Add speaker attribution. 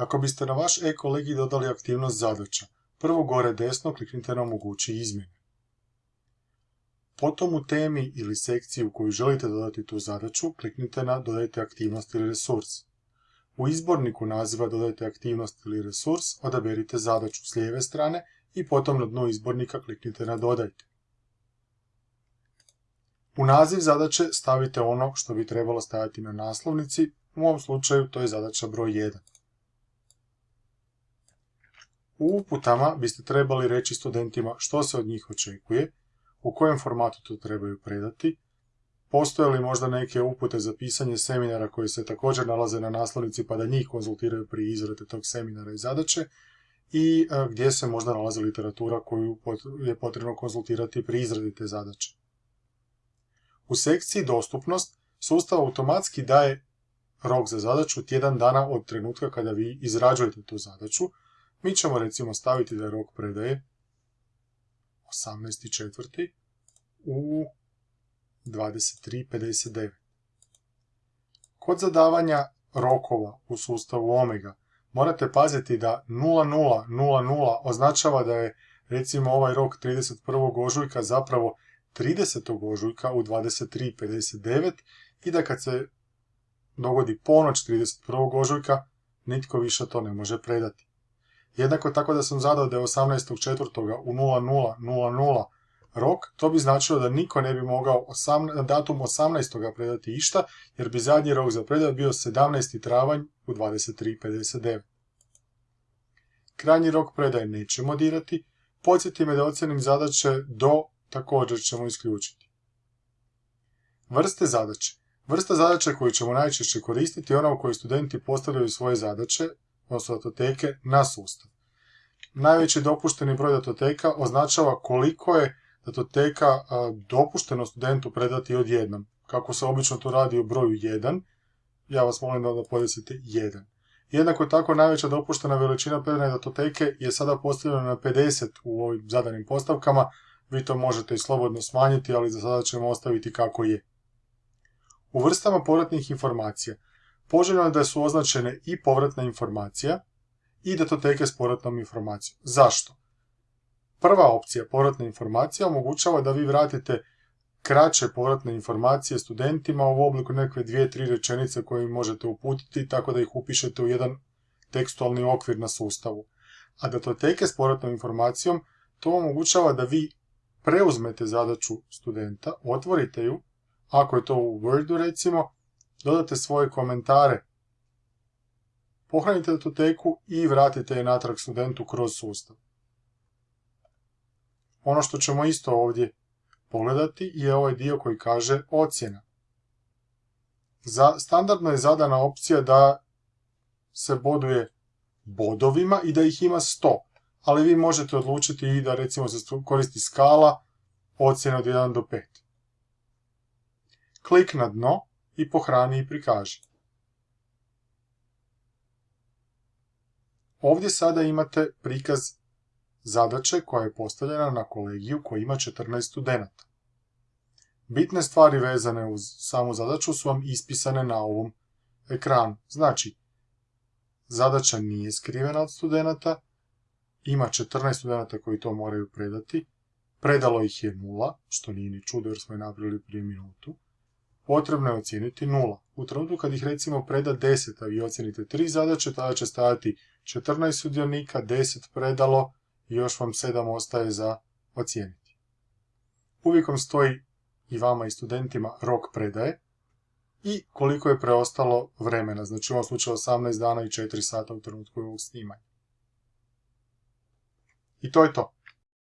Speaker 1: Kako biste na vaš e-kolegi dodali aktivnost zadaća, prvo gore desno kliknite na omogući izmjene. Potom u temi ili sekciji u koju želite dodati tu zadaću, kliknite na Dodajte aktivnost ili resurs. U izborniku naziva Dodajte aktivnost ili resurs odaberite zadaću s lijeve strane i potom na dnu izbornika kliknite na Dodajte. U naziv zadaće stavite ono što bi trebalo staviti na naslovnici, u ovom slučaju to je zadaća broj 1. U uputama biste trebali reći studentima što se od njih očekuje, u kojem formatu to trebaju predati, postoje li možda neke upute za pisanje seminara koji se također nalaze na naslovnici pa da njih konzultiraju pri izradi tog seminara i zadaće i e, gdje se možda nalazi literatura koju je potrebno konzultirati pri izradi te zadaće. U sekciji dostupnost sustav automatski daje rok za zadaću tjedan dana od trenutka kada vi izrađujete tu zadaću. Mi ćemo recimo staviti da je rok predaje 18.4. u 23.59. Kod zadavanja rokova u sustavu Omega morate paziti da 0000 označava da je recimo ovaj rok 31. ožujka zapravo 30. ožujka u 23.59 i da kad se dogodi ponoć 31. ožujka, nitko više to ne može predati. Jednako tako da sam zadao da je 18.4. u 00.00 rok, to bi značilo da niko ne bi mogao datum 18. predati išta, jer bi zadnji rok za predaju bio 17. travanj u 23.59. Krajnji rok predaje nećemo dirati, podsjeti me da ocjenim zadaće do također ćemo isključiti. Vrste zadaće. Vrsta zadaće koju ćemo najčešće koristiti je ona u kojoj studenti postavljaju svoje zadaće, odnosno datoteke, na sustav. Najveći dopušteni broj datoteka označava koliko je datoteka dopušteno studentu predati odjednom. Kako se obično to radi u broju 1, ja vas molim da podesite 1. Jednako tako najveća dopuštena veličina predane datoteke je sada postavljena na 50 u ovim zadanim postavkama, vi to možete i slobodno smanjiti, ali za sada ćemo ostaviti kako je. U vrstama povratnih informacija poželjno je da su označene i povratna informacija i datoteke s povratnom informacijom. Zašto? Prva opcija, povratna informacija, omogućava da vi vratite kraće povratne informacije studentima u obliku nekakve dvije, tri rečenice koje možete uputiti tako da ih upišete u jedan tekstualni okvir na sustavu. A datoteke s povratnom informacijom to omogućava da vi preuzmete zadaću studenta, otvorite ju, ako je to u Wordu recimo, dodate svoje komentare, pohranite datoteku i vratite je natrag studentu kroz sustav. Ono što ćemo isto ovdje pogledati je ovaj dio koji kaže ocjena. Standardno je zadana opcija da se boduje bodovima i da ih ima 100, ali vi možete odlučiti i da recimo se koristi skala ocjena od 1 do 5. Klik na dno i pohrani i prikaži. Ovdje sada imate prikaz zadaće koja je postavljena na kolegiju koji ima 14 studenata. Bitne stvari vezane uz samu zadaću su vam ispisane na ovom ekranu. Znači, zadaća nije skrivena od studenata, ima 14 studenata koji to moraju predati, predalo ih je nula, što nije ni čudo jer smo je napravili prije minutu, potrebno je ocijeniti nula. U trenutku kad ih recimo preda 10, a vi ocijenite 3 zadaće, tada će stajati 14 sudionika, 10 predalo i još vam 7 ostaje za ocijeniti. Uvijek vam stoji i vama i studentima rok predaje i koliko je preostalo vremena, znači u ovom slučaju 18 dana i 4 sata u trenutku ovog snimanja. I to je to.